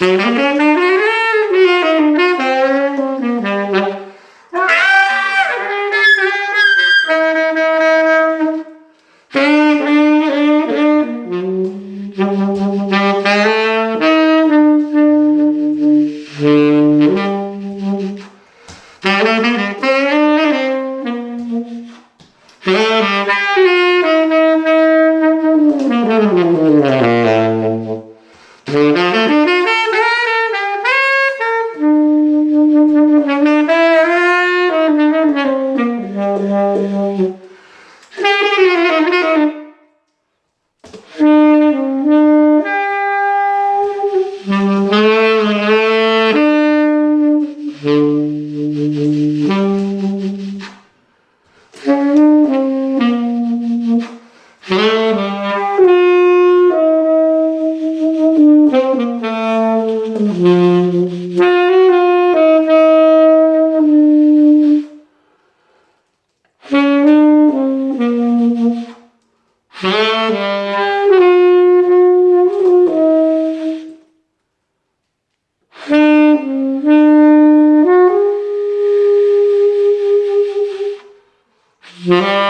Música Mm-hmm. Yeah.